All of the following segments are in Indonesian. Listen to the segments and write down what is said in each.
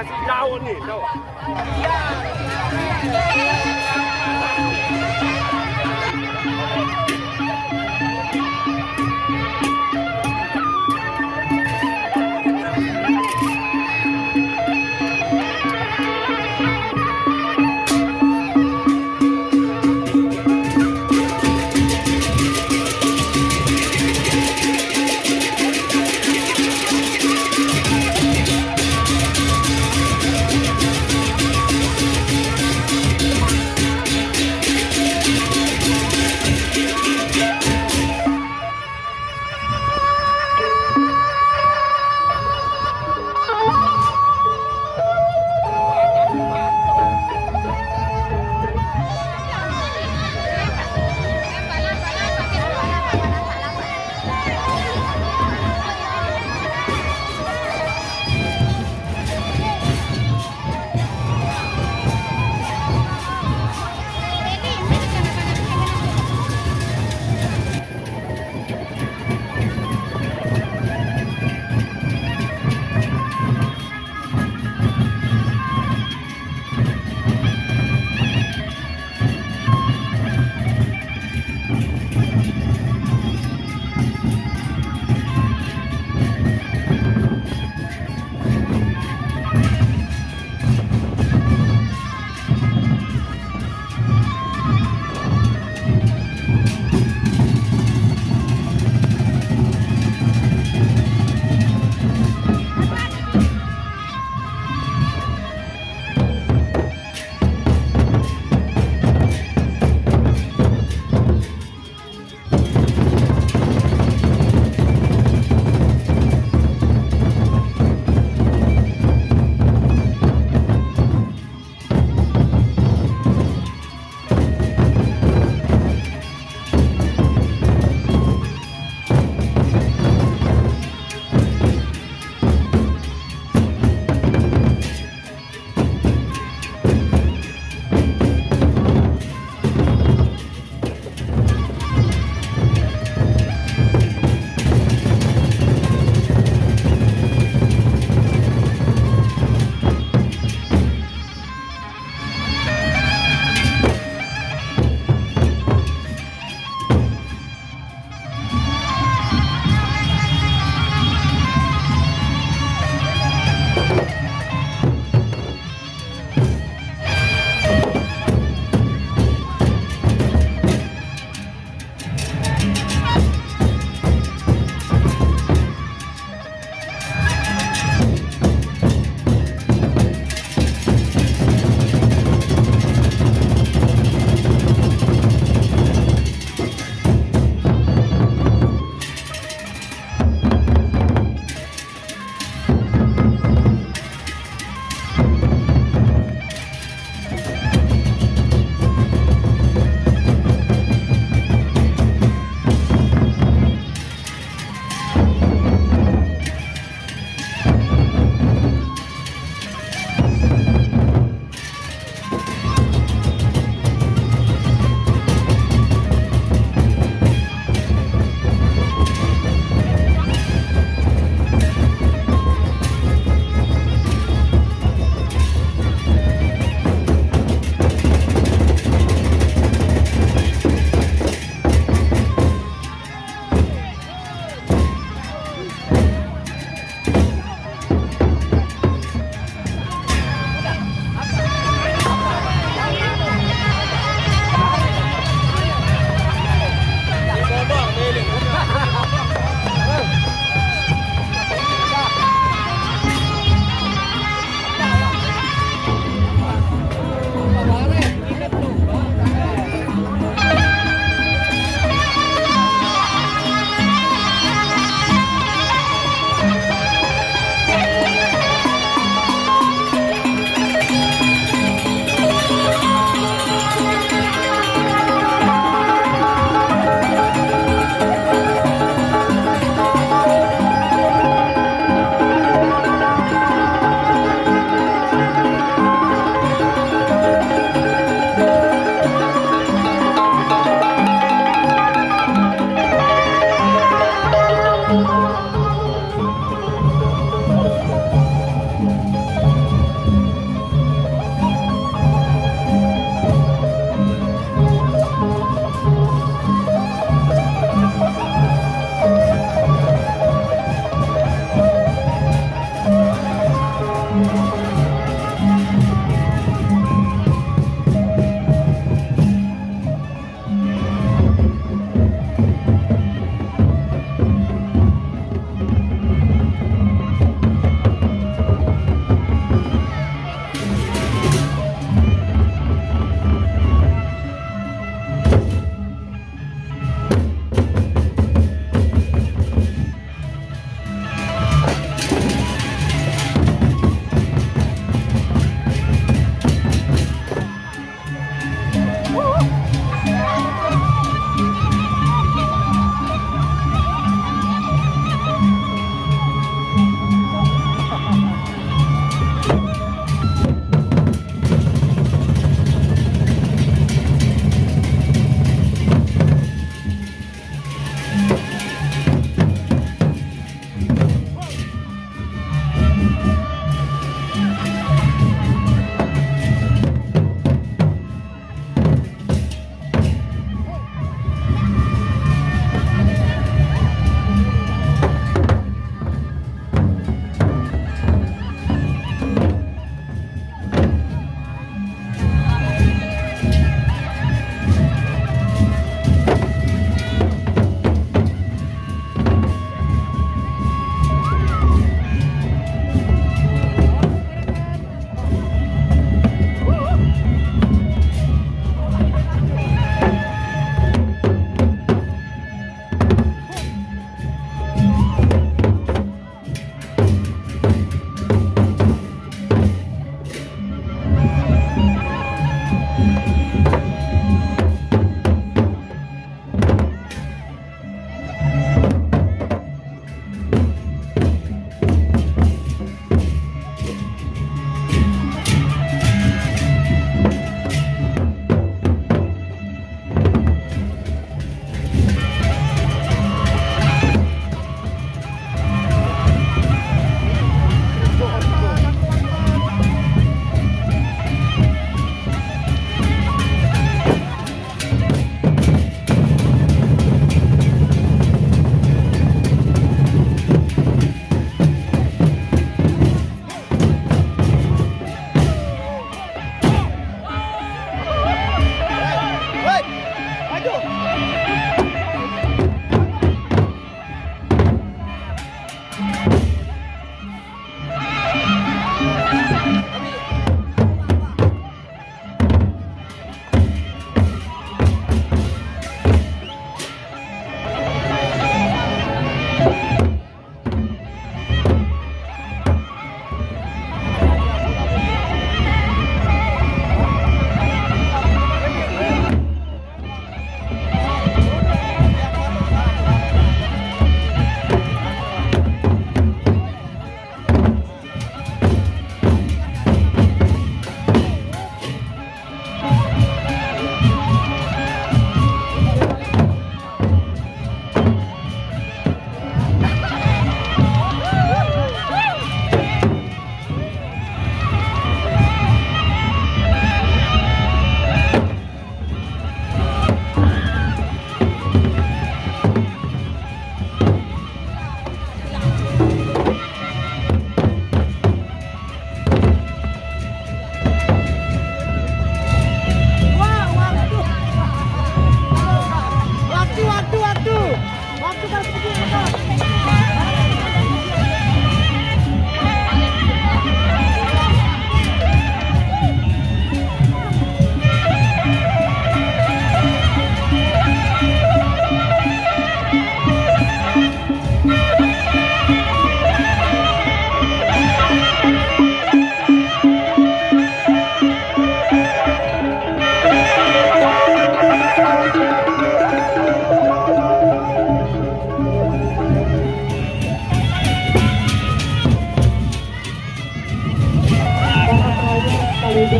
jauh nih, jauh.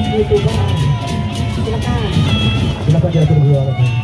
silakan. Silakan. Diatur dulu